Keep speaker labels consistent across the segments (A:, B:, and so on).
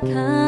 A: 看。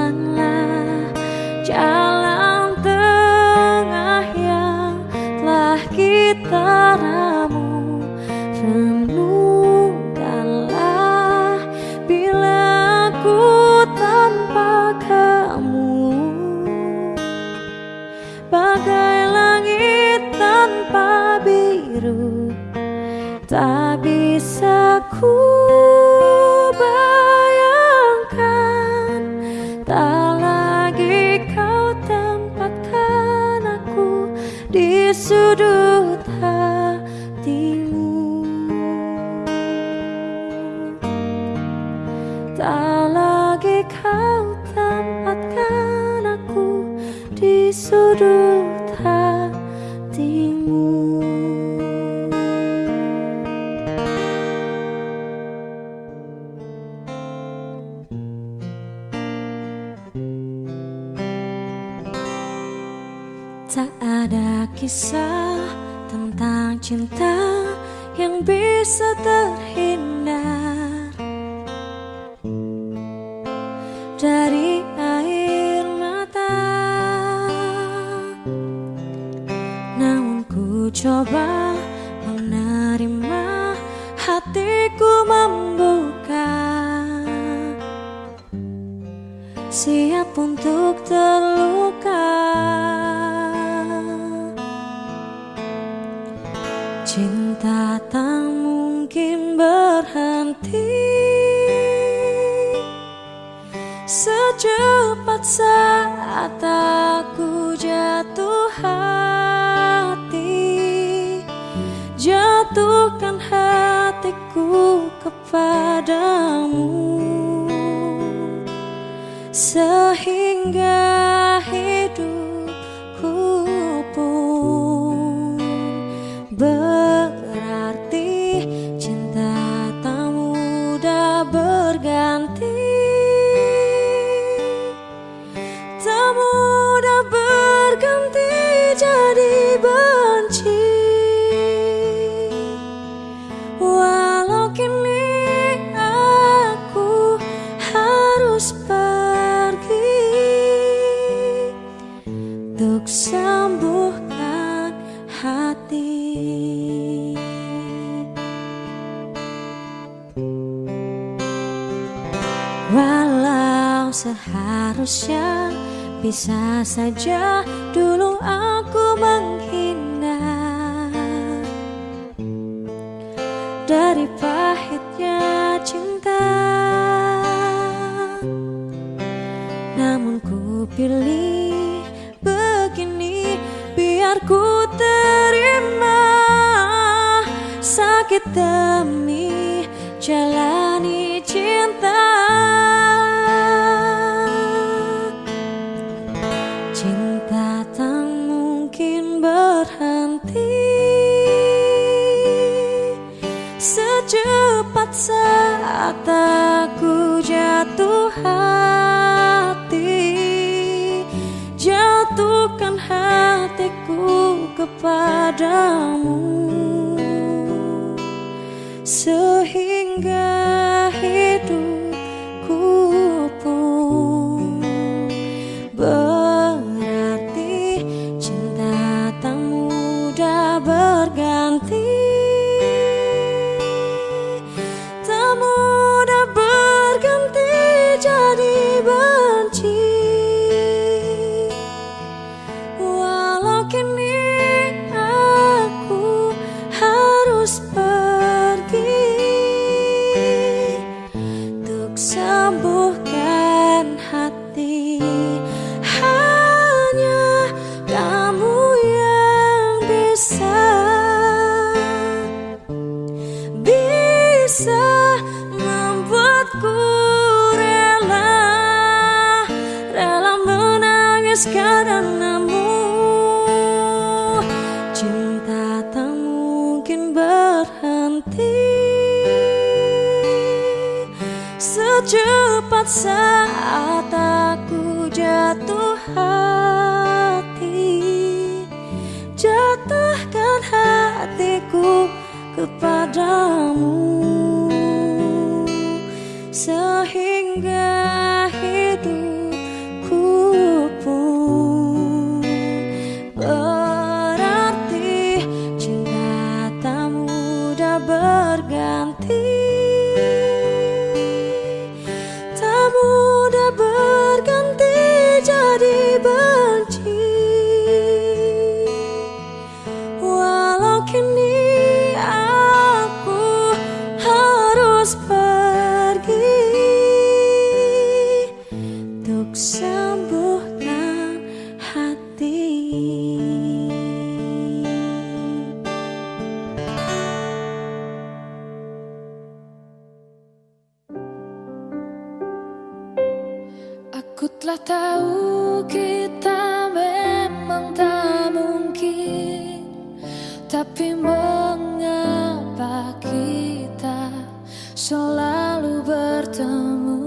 A: Selalu bertemu.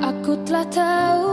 A: Aku telah tahu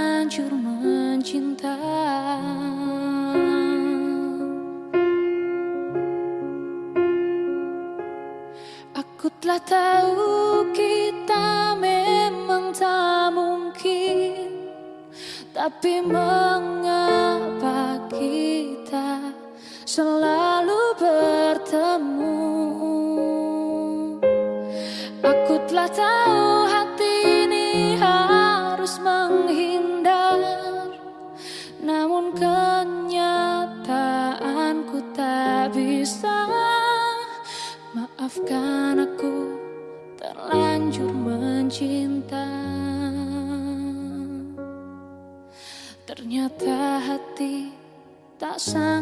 A: hancur mencinta. Aku telah tahu kita memang tak mungkin Tapi mengapa kita selalu sang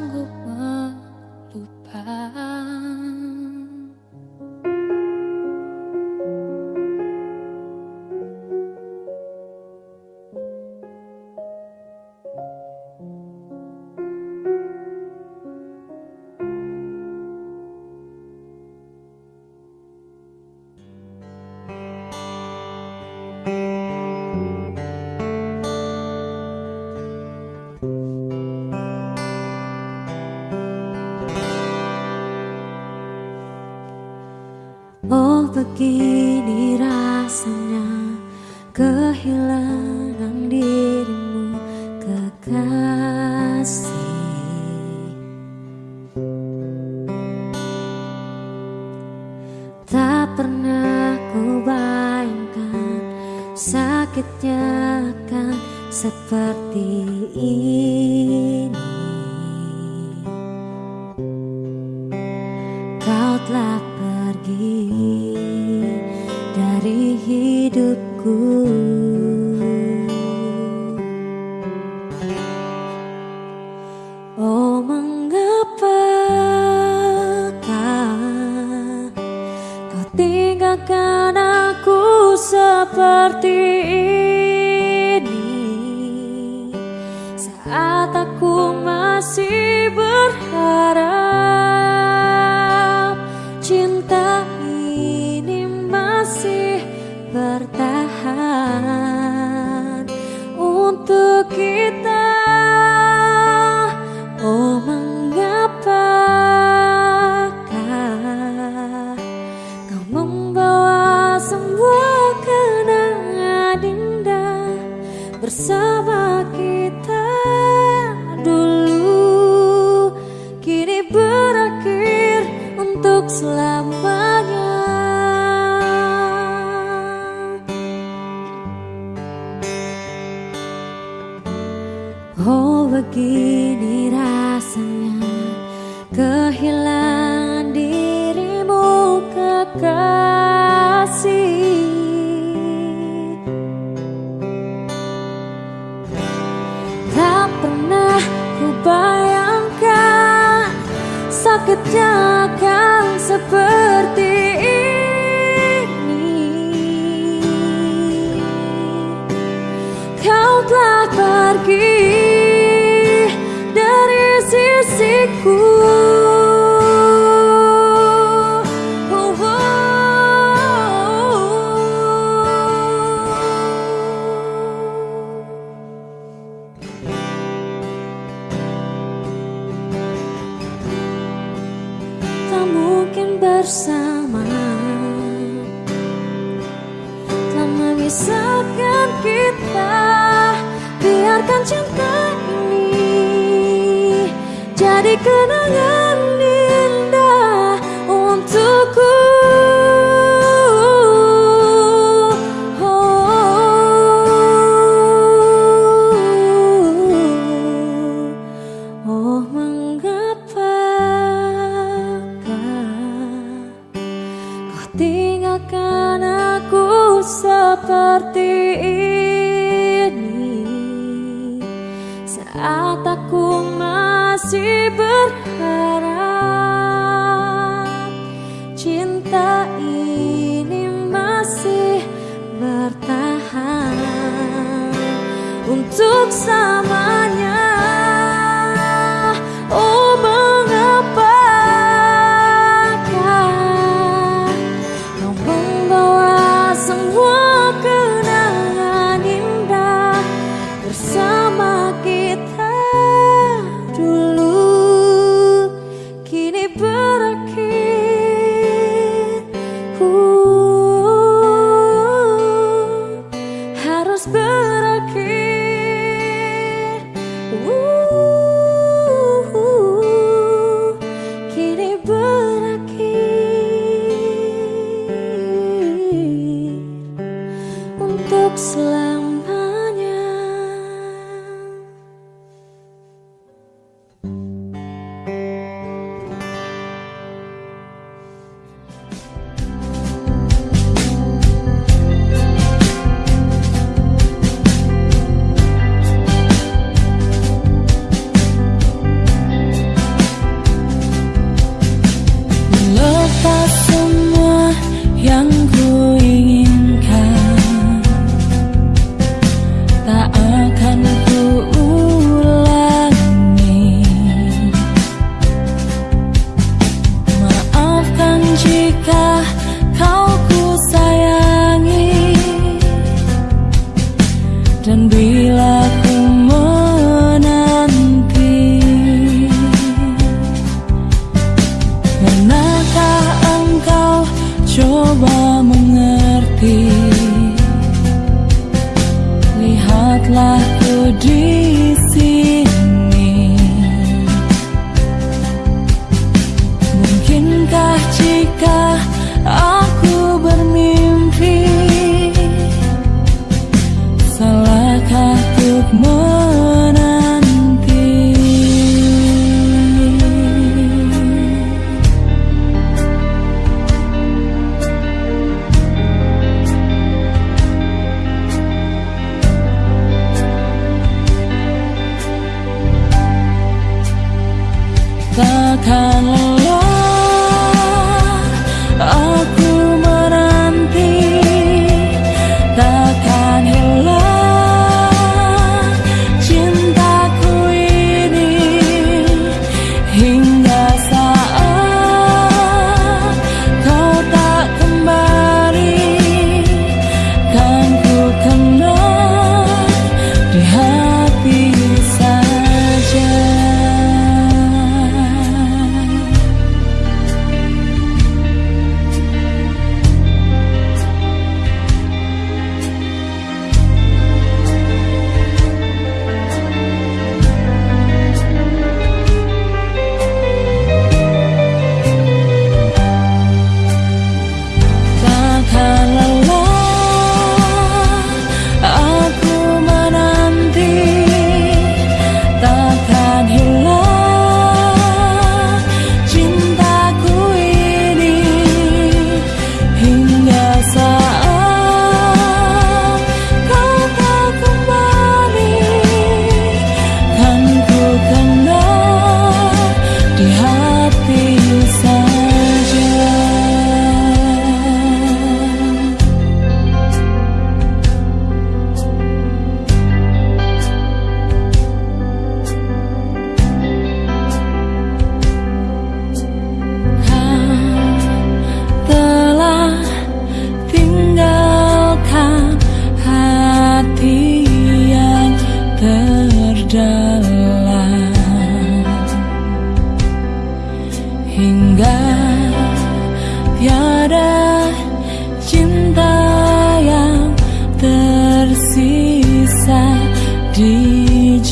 B: Oh begini rasanya kehilangan dirimu kekasih. Tak pernah ku bayangkan sakitnya akan seperti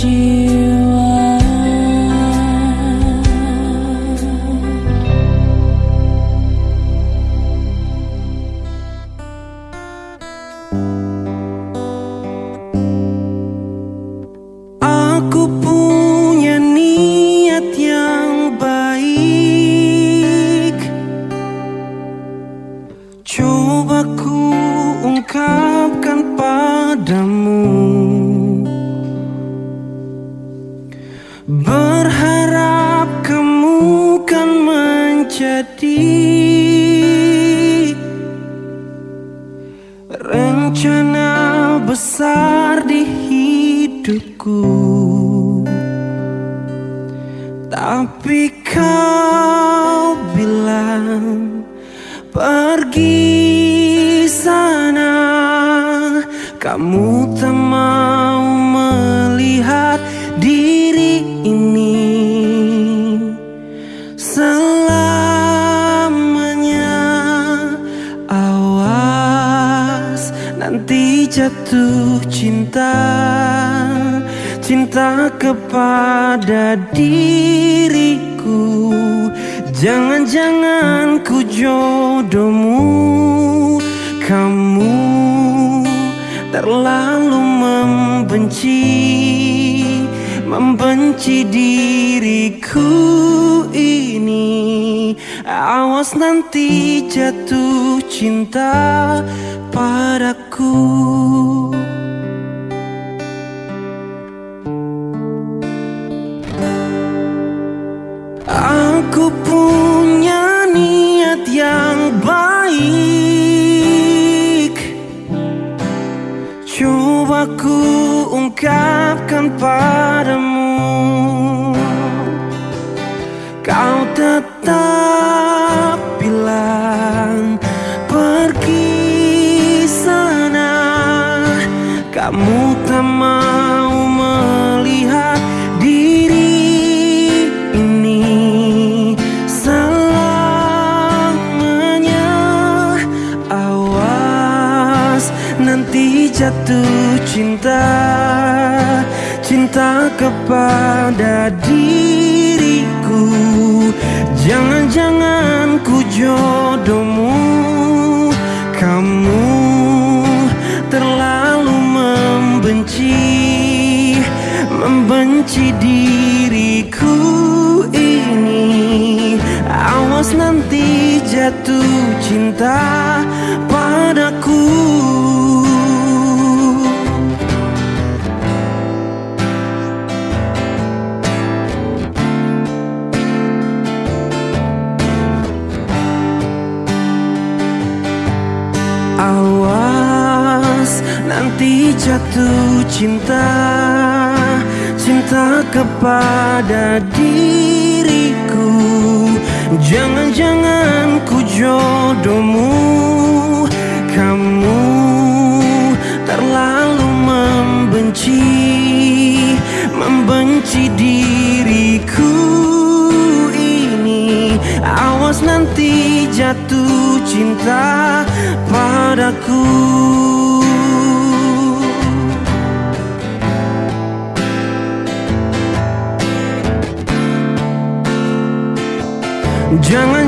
C: she Jos nanti jatuh cinta padaku. Awas nanti jatuh cinta Cinta kepada diriku. Jangan-jangan ku jodohmu Kamu terlalu membenci Membenci diriku ini. Awas nanti jatuh cinta padaku.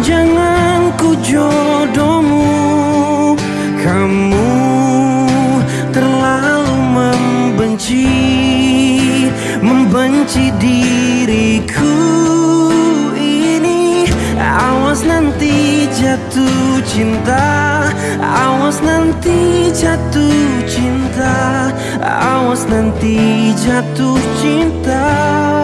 C: jangan ku jodohmu. Kamu terlalu membenci Membenci diriku ini. Awas nanti jatuh cinta Awas nanti jatuh cinta Awas nanti jatuh cinta.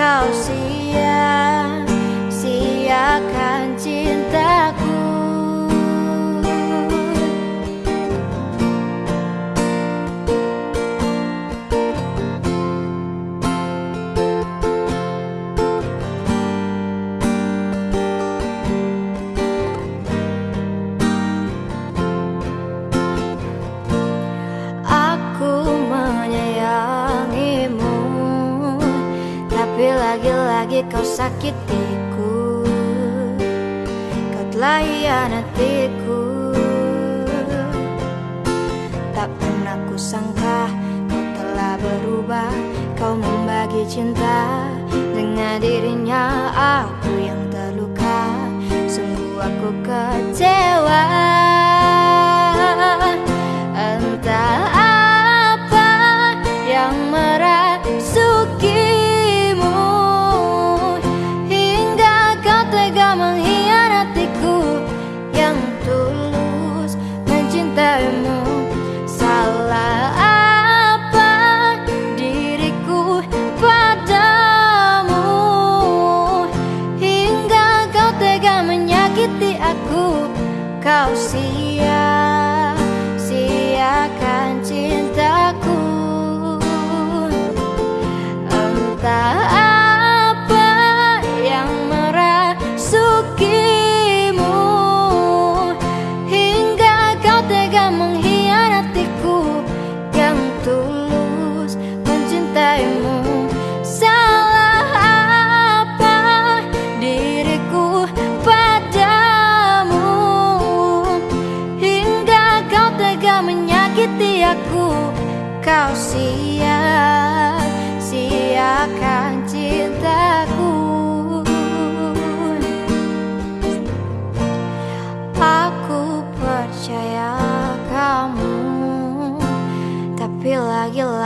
D: kau sia-siakan sakitiku Kau telah hianatiku. Tak pernah kusangka kau telah berubah Kau membagi cinta dengan dirinya. Aku yang terluka Sungguh aku kecewa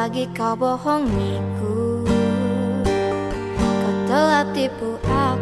B: lagi-lagi kau bohongiku Kau telah tipu aku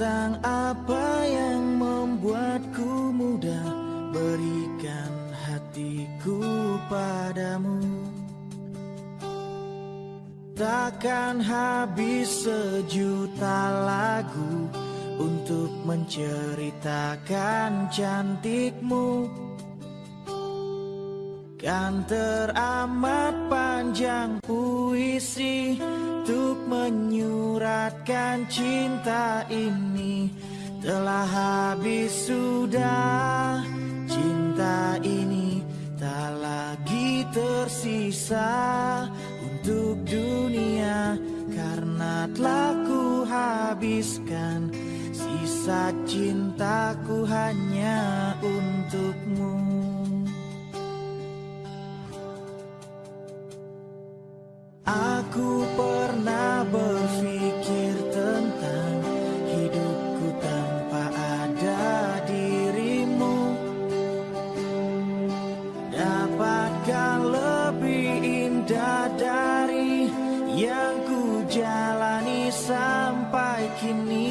E: Tentang apa yang membuatku mudah. Berikan hatiku padamu. Takkan habis sejuta lagu untuk menceritakan cantikmu. Kan teramat panjang puisi Untuk menyuratkan cinta ini Telah habis sudah. Cinta ini Tak lagi tersisa untuk dunia Karena telah ku habiskan Sisa cintaku hanya untukmu. Aku pernah berpikir sampai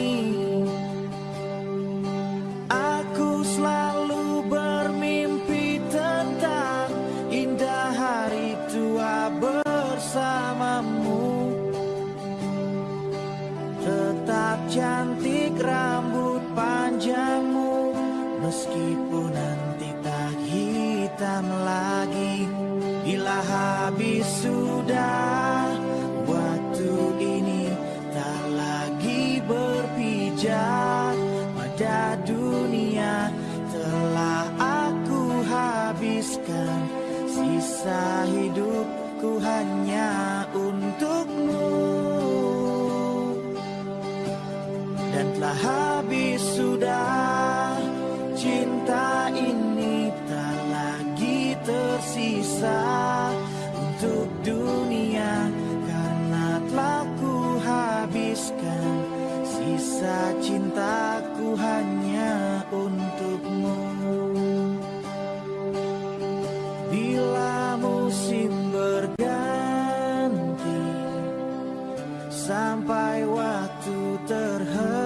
E: sampai waktu terhenti.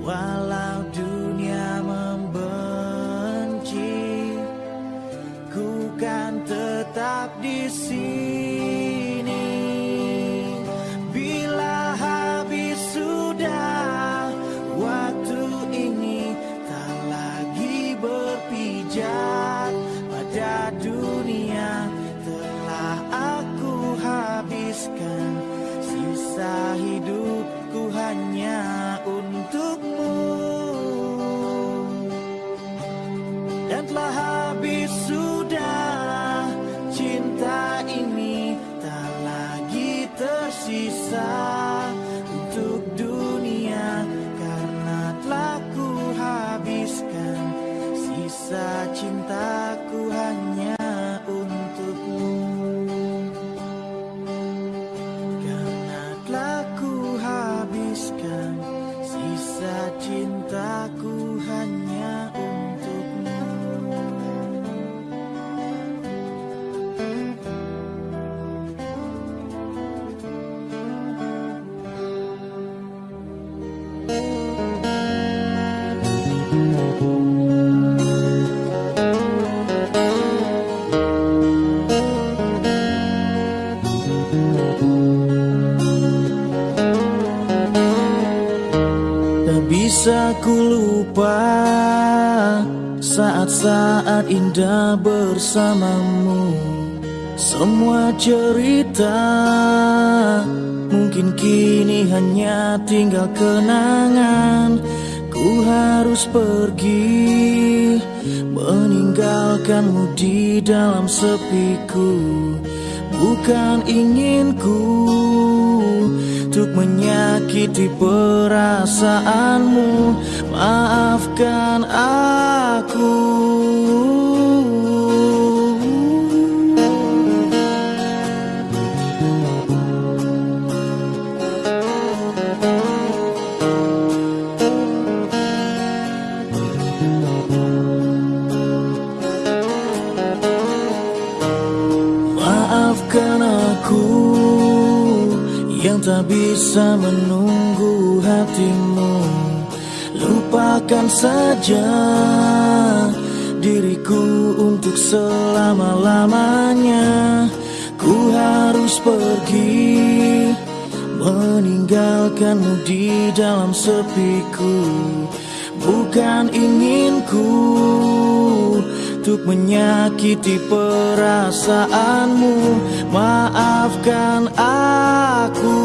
E: Walau dunia membenci Ku kan tetap di sini. Bila habis sudah Waktu ini tak lagi berpijak pada dunia habiskan Sisa hidupku hanya untukmu. Dan telah lupa saat-saat indah bersamamu. Semua cerita mungkin kini hanya tinggal kenangan. Ku harus pergi meninggalkanmu di dalam sepiku. Bukan inginku untuk menyakiti perasaanmu. Maafkan aku bisa menunggu hatimu. Lupakan saja diriku untuk selama-lamanya. Ku harus pergi meninggalkanmu di dalam sepiku. Bukan inginku untuk menyakiti perasaanmu. Maafkan aku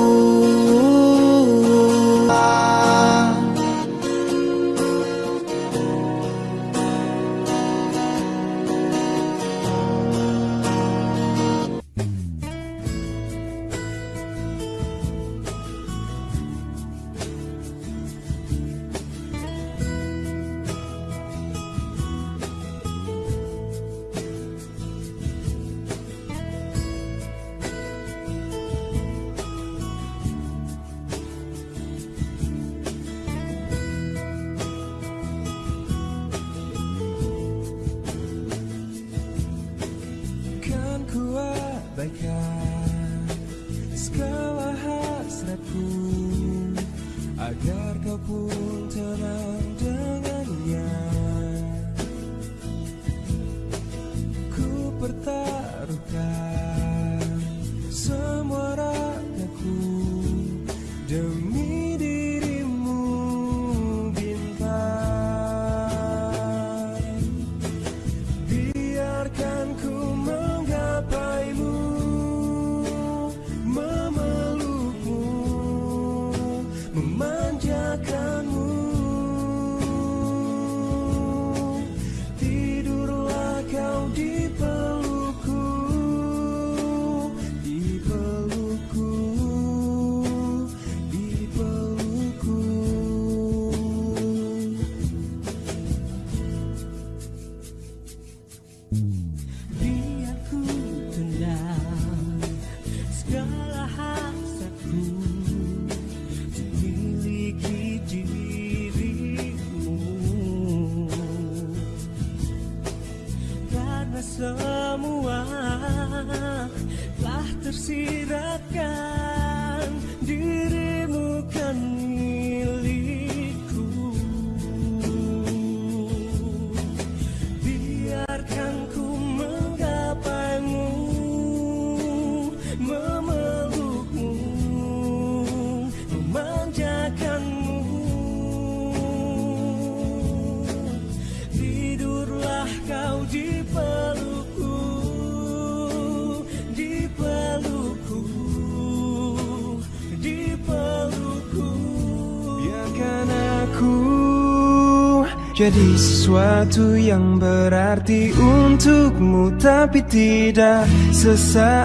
F: Jadi sesuatu yang berarti untukmu Tapi tidak sesaat.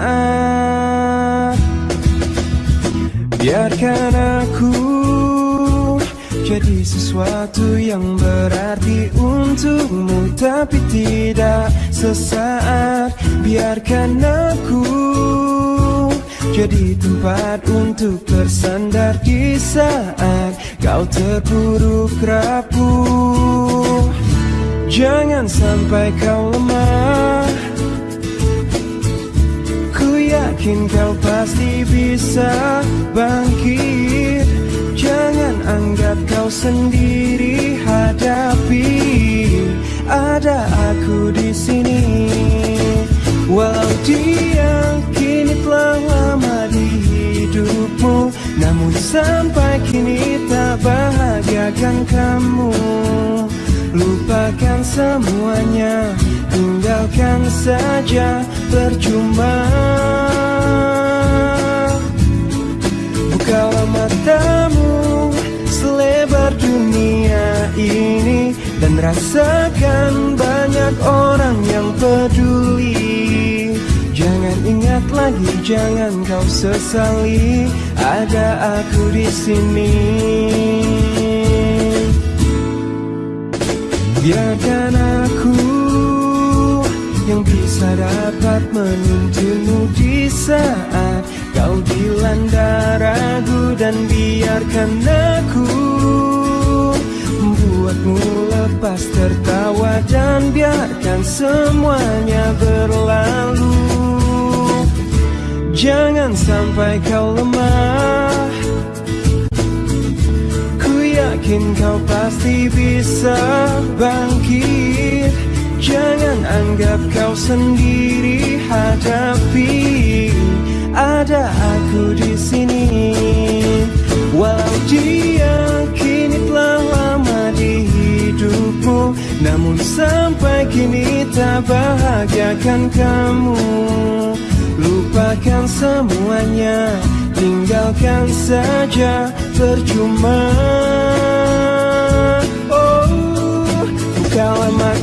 F: Biarkan aku jadi sesuatu yang berarti untukmu Tapi tidak sesaat. Biarkan aku jadi tempat untuk bersandar di saat kau terpuruk rapuh Jangan sampai kau lemah. Ku yakin kau pasti bisa bangkit. Jangan anggap kau sendiri hadapi. Ada aku di sini. Walau dia kini telah lama di hidupmu Namun sampai kini tak bahagiakan kamu Lupakan semuanya Tinggalkan saja percuma. Bukalah matamu selebar dunia ini Dan rasakan banyak orang yang peduli. Jangan ingat lagi, jangan kau sesali Ada aku di sini Biarkan aku yang bisa dapat menuntunmu di saat kau dilanda ragu dan biarkan aku membuatmu lepas tertawa dan biarkan semuanya berlalu. Jangan sampai kau lemah. Ku yakin kau pasti bisa bangkit. Jangan anggap kau sendiri hadapi. Ada aku di sini. Walau dia kini telah lama di hidupmu Namun sampai kini tak bahagiakan kamu. Lupakan semuanya Tinggalkan saja percuma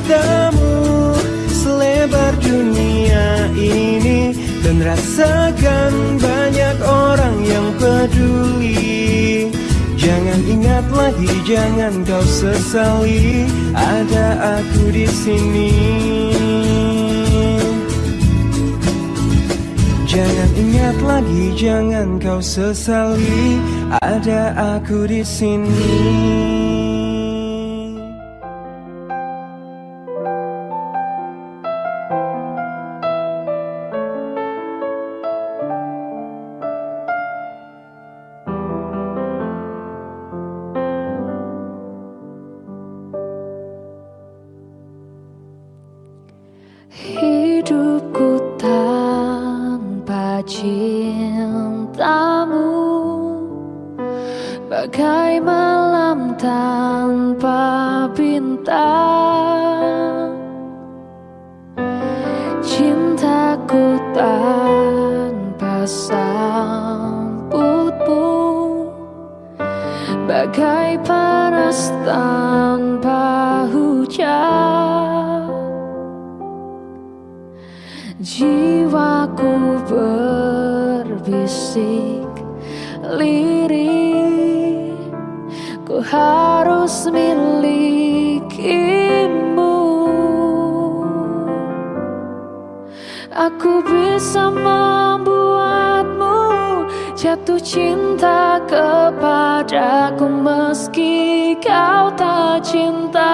F: matamu selebar dunia ini. Dan rasakan banyak orang yang peduli. Jangan ingat lagi, jangan kau sesali. Ada aku di sini. Jangan ingat lagi, jangan kau sesali. Ada aku di sini
A: panas tanpa hujan. Jiwaku berbisik lirih. Ku harus milikimu. Aku bisa membuatmu jatuh cinta kepadaku Meski kau tak cinta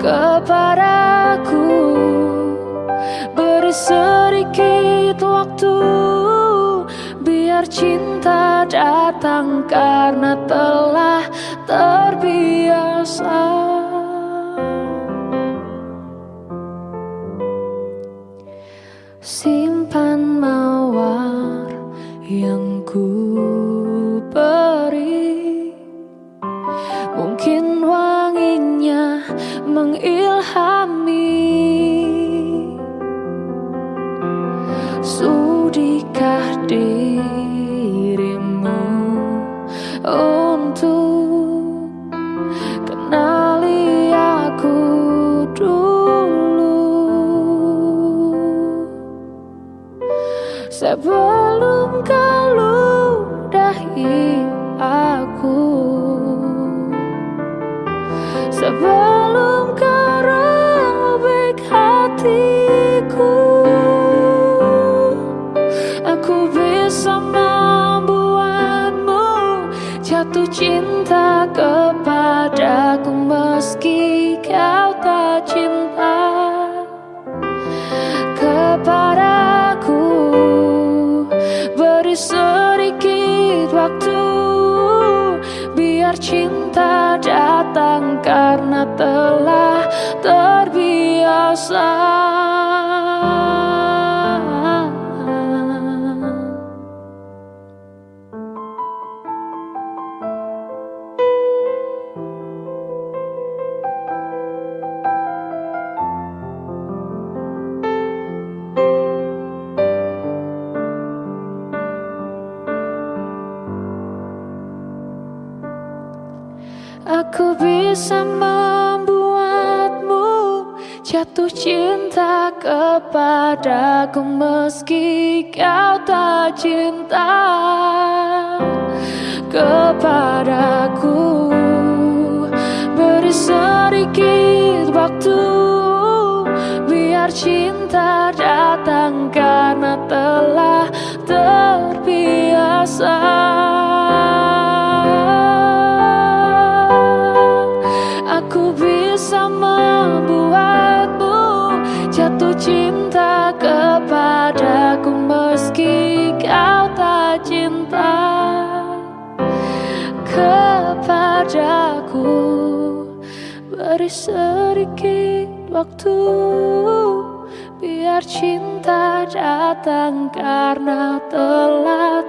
A: kepadaku. Beri sedikit waktu Biar cinta datang karena telah terbiasa sebelum kau ludahi aku. Sebelum Cinta datang karena telah terbiasa. bisa membuatmu jatuh cinta kepadaku meski kau tak cinta kepadaku. Beri sedikit waktu biar cinta datang karena telah terbiasa. sedikit waktu. Biar cinta datang karena telah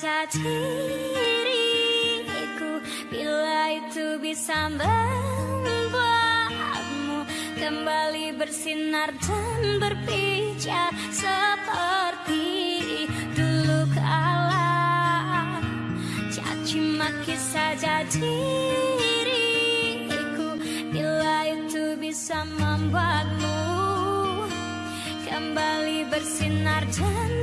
B: saja diriku. Bila itu bisa membuatmu Kembali bersinar dan berpijak Seperti dulu kala. Caci maki saja diriku. Bila itu bisa membuatmu Kembali bersinar dan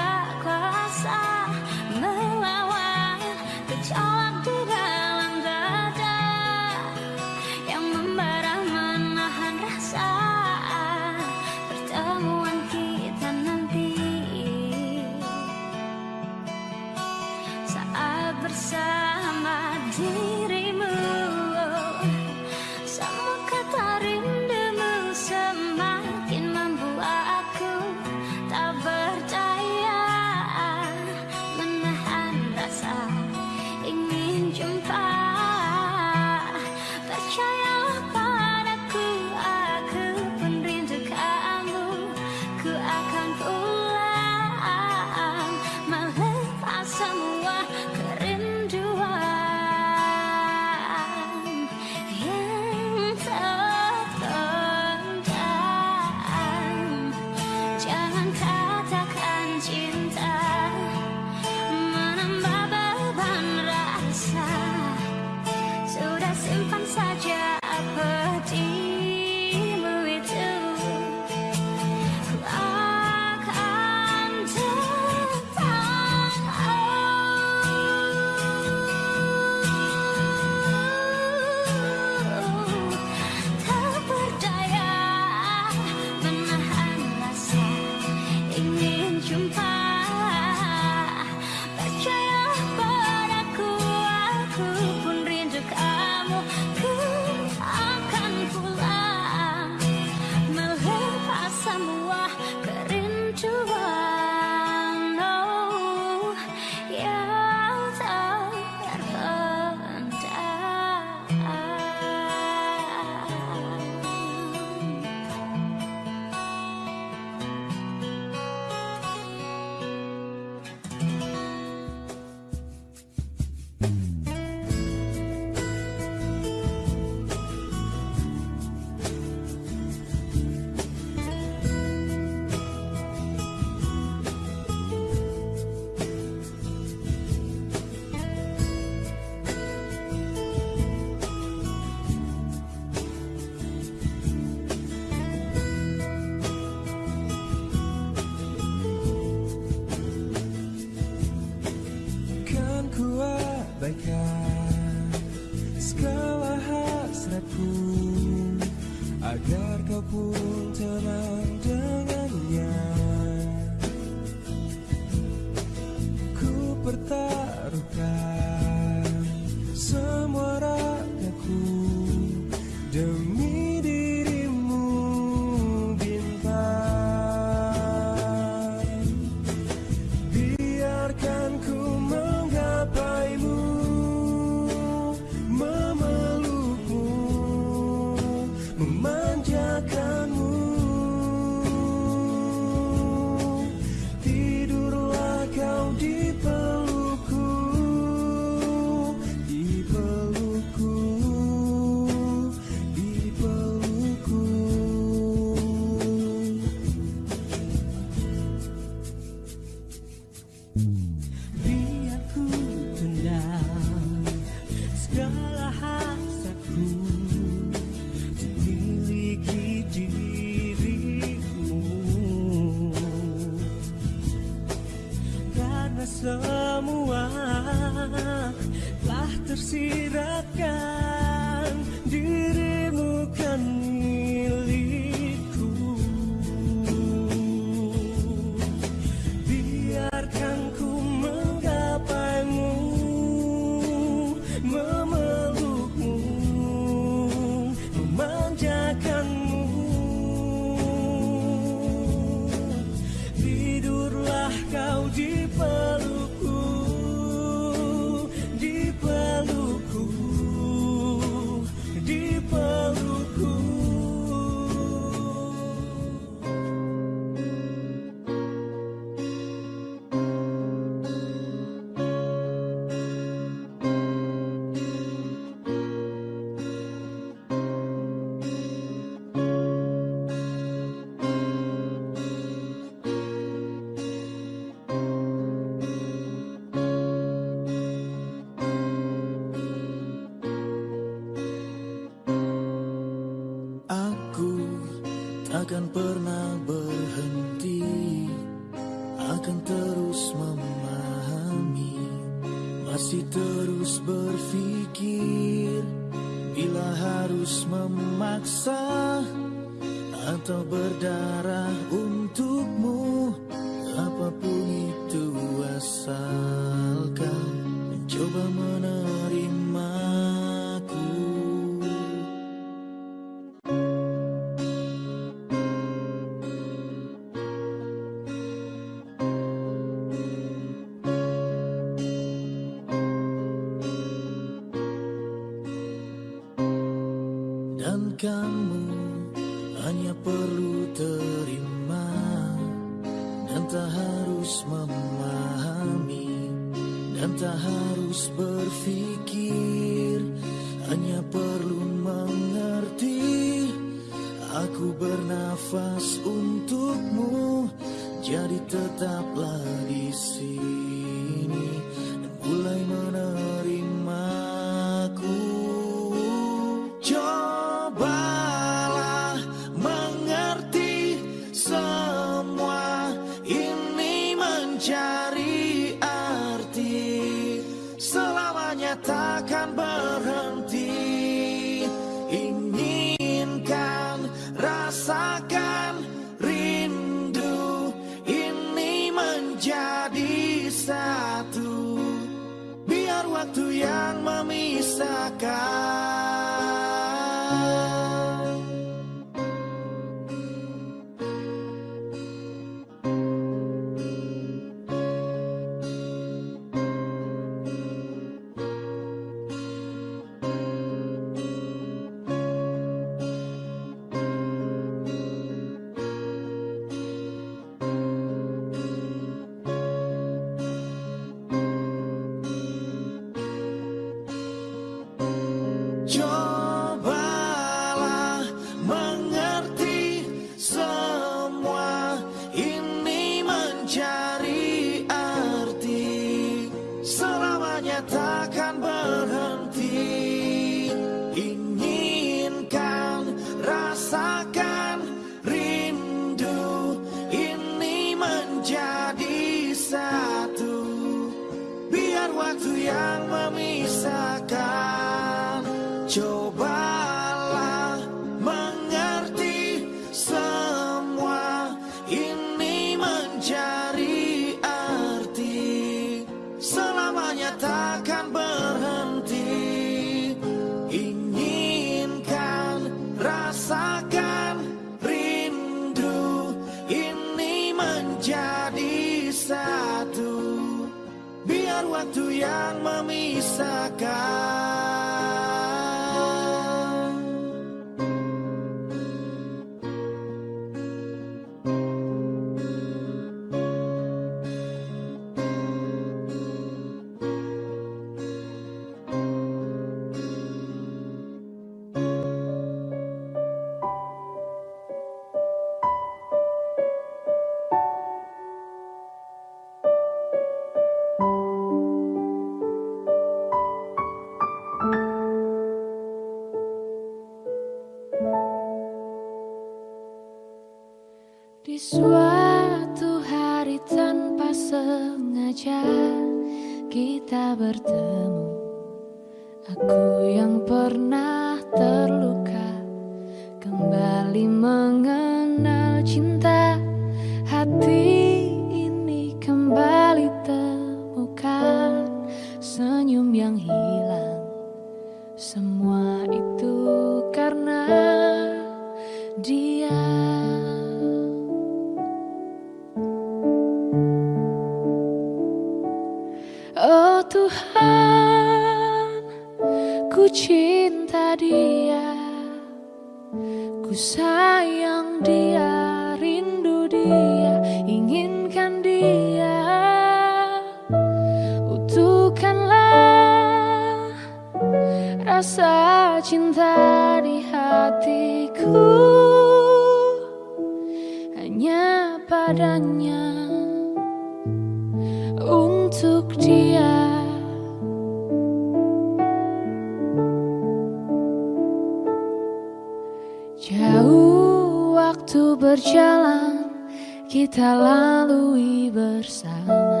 A: kita lalui bersama.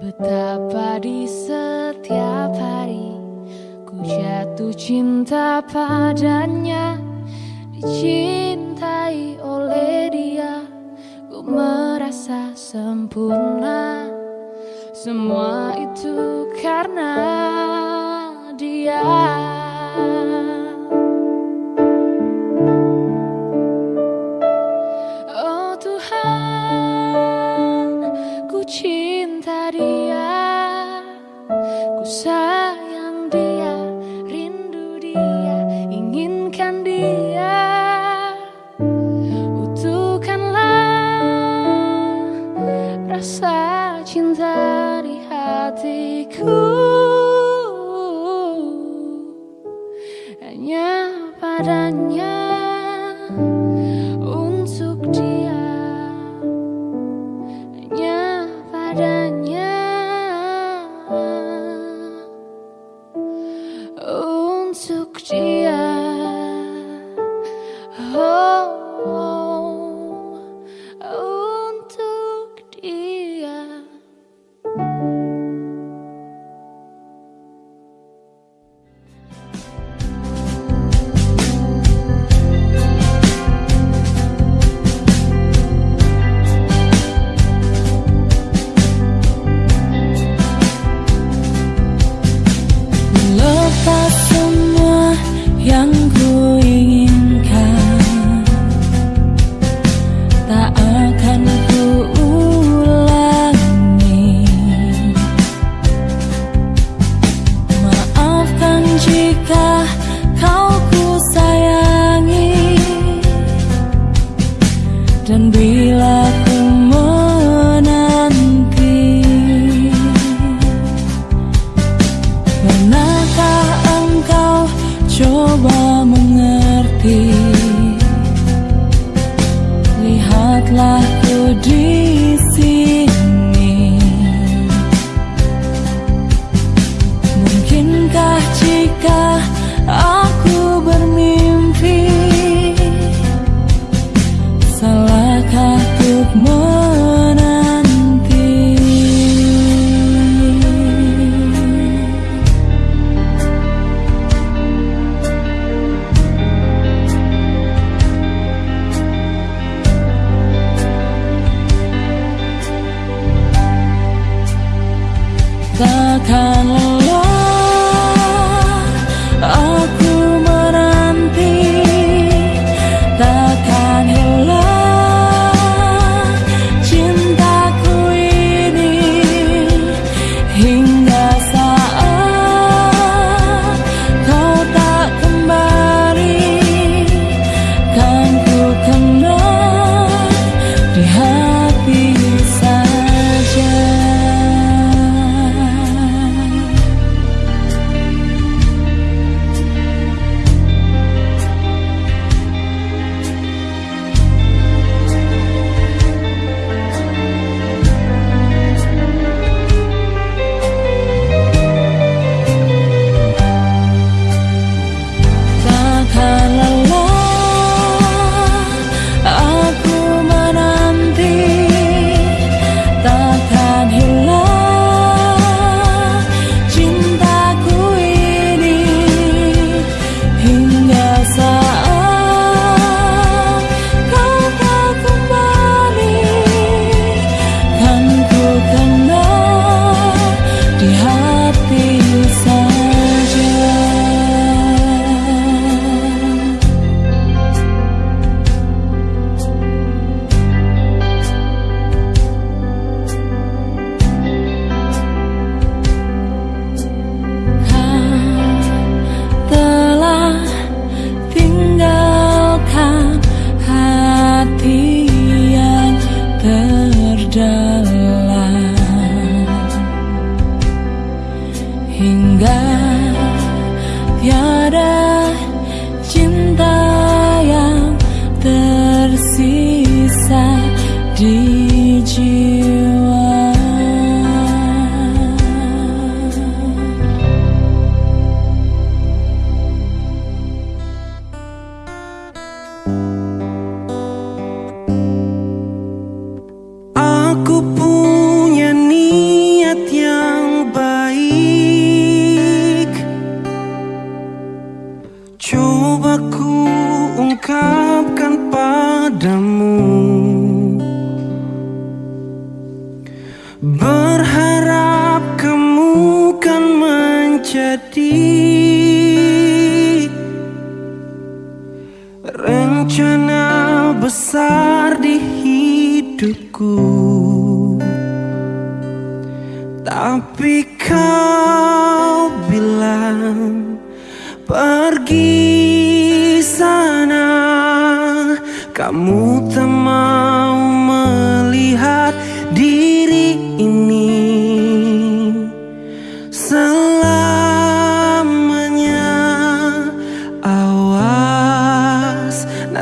A: Betapa di setiap hari ku jatuh cinta padanya. Dicintai oleh dia ku merasa sempurna. Semua itu karena dia.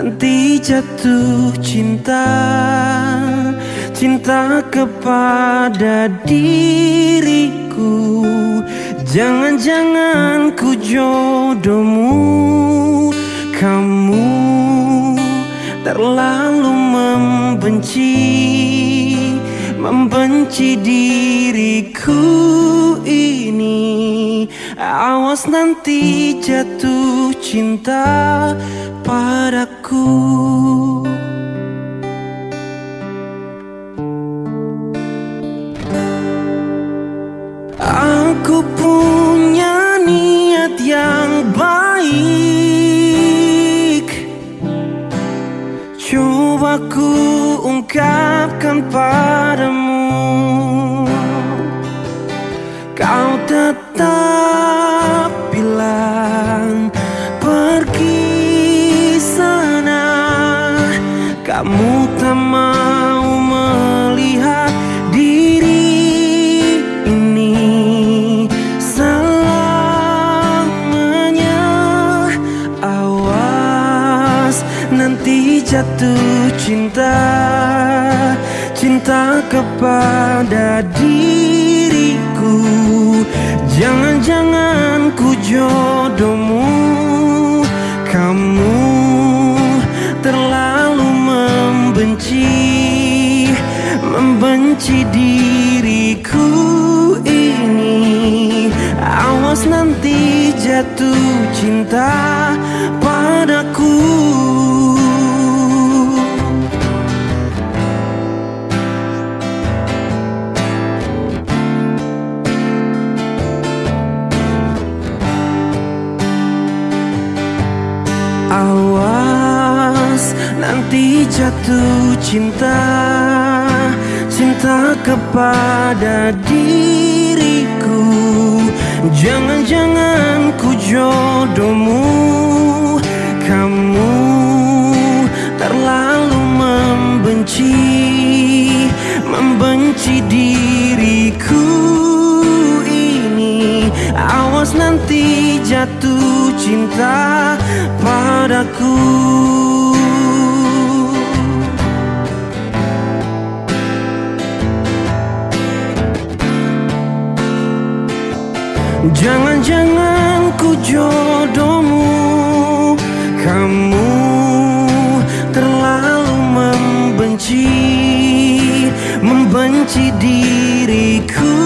C: Nanti jatuh cinta Cinta kepada diriku. Jangan-jangan ku jodohmu Kamu terlalu membenci Membenci diriku ini. Awas nanti jatuh cinta padaku Aku. Punya niat yang baik. Coba ku ungkapkan padamu. Kau tetap Kamu tak mau melihat diri ini. Selamanya Awas nanti jatuh cinta. Cinta kepada diriku. Jangan-jangan ku jodohmu Membenci diriku ini. Awas nanti jatuh cinta padaku. Awas nanti jatuh cinta Cinta kepada diriku Jangan-jangan ku jodohmu Kamu terlalu membenci Membenci diriku ini. Awas nanti jatuh cinta padaku jodohmu. Kamu terlalu membenci Membenci diriku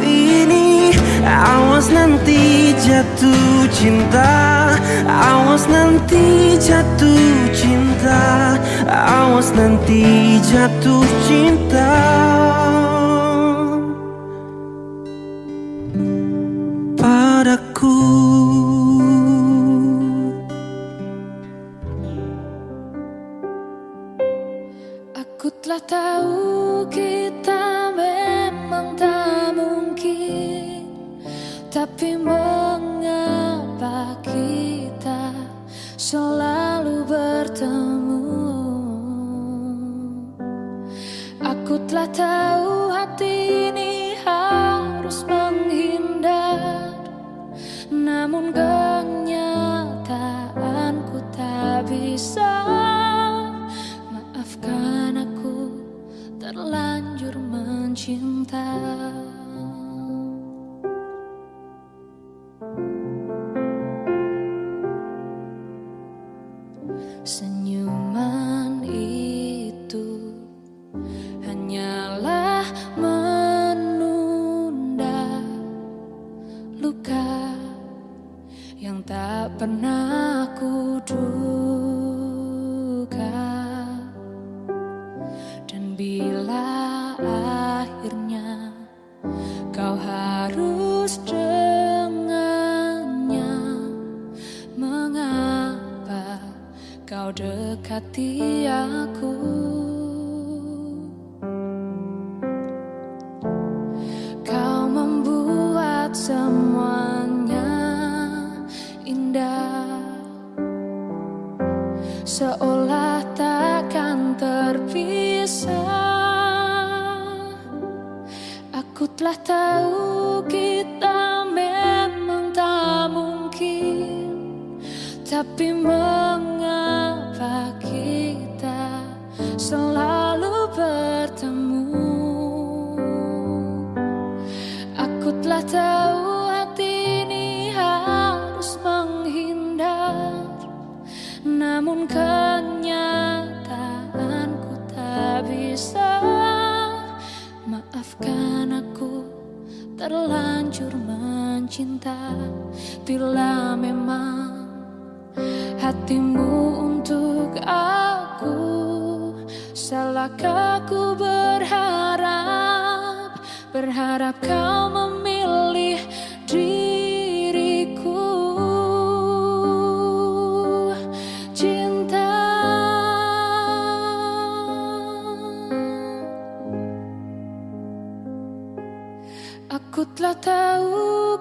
C: ini. Awas nanti jatuh cinta Awas nanti jatuh cinta Awas nanti jatuh cinta
A: Aku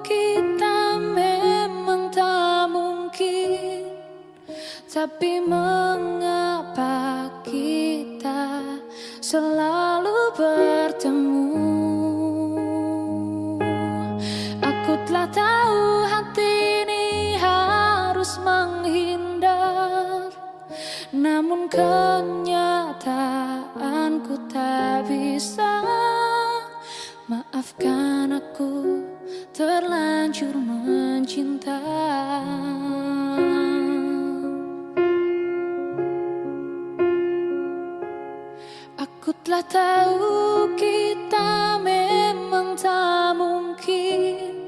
A: kita memang tak mungkin Tapi mengapa kita selalu bertemu? Aku telah tahu hati ini harus menghindar Namun kenyataanku tak bisa. Maafkan aku terlanjur mencinta. Aku telah tahu kita memang tak mungkin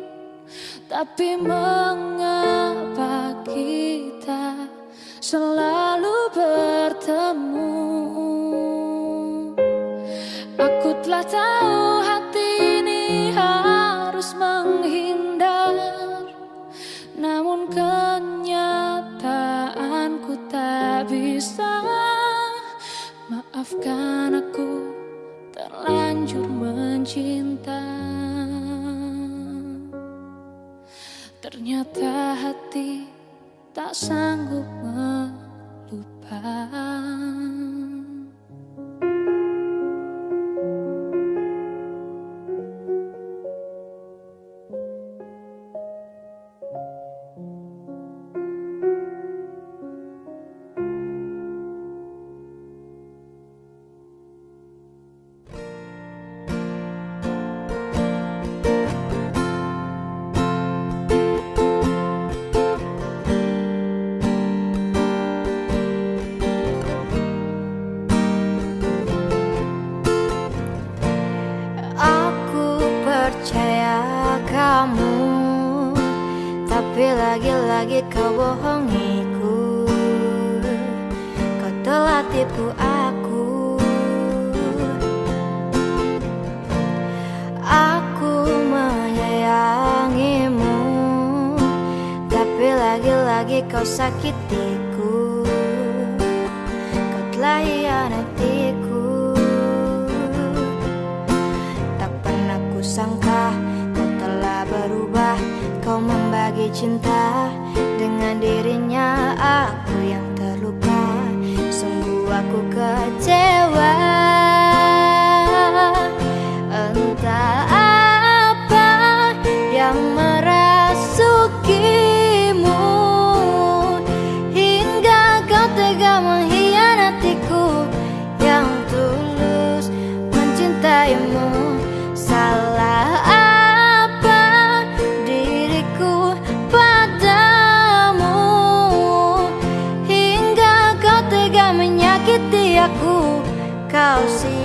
A: Tapi mengapa kita selalu bertemu? Aku telah tahu hati ini harus harus menghindar. Namun kenyataanku tak bisa. Maafkan aku terlanjur mencinta. Ternyata hati tak sanggup melupakan.
G: house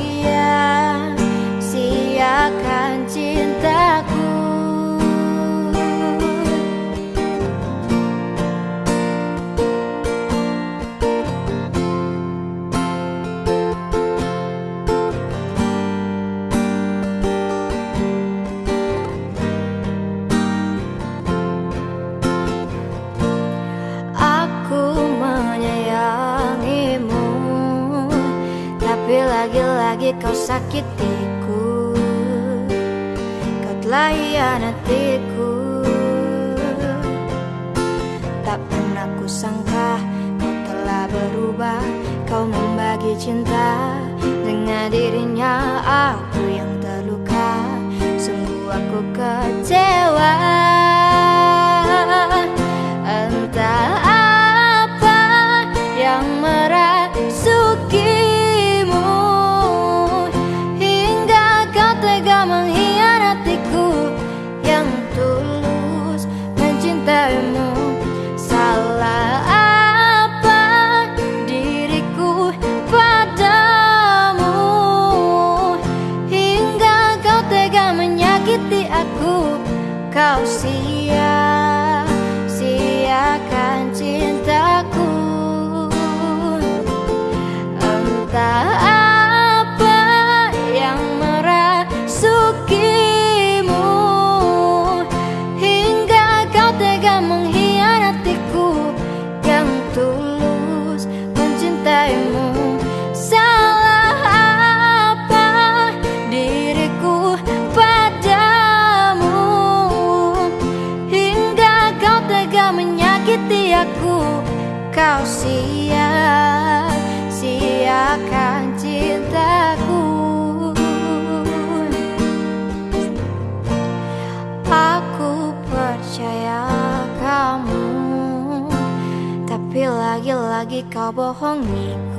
G: 我不哄你。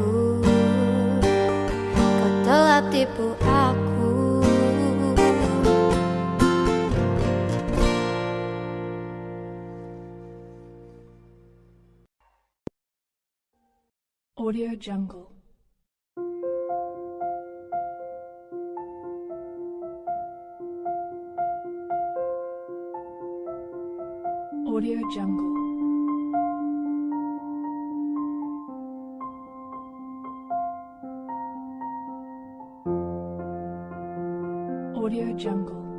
G: Audio Jungle.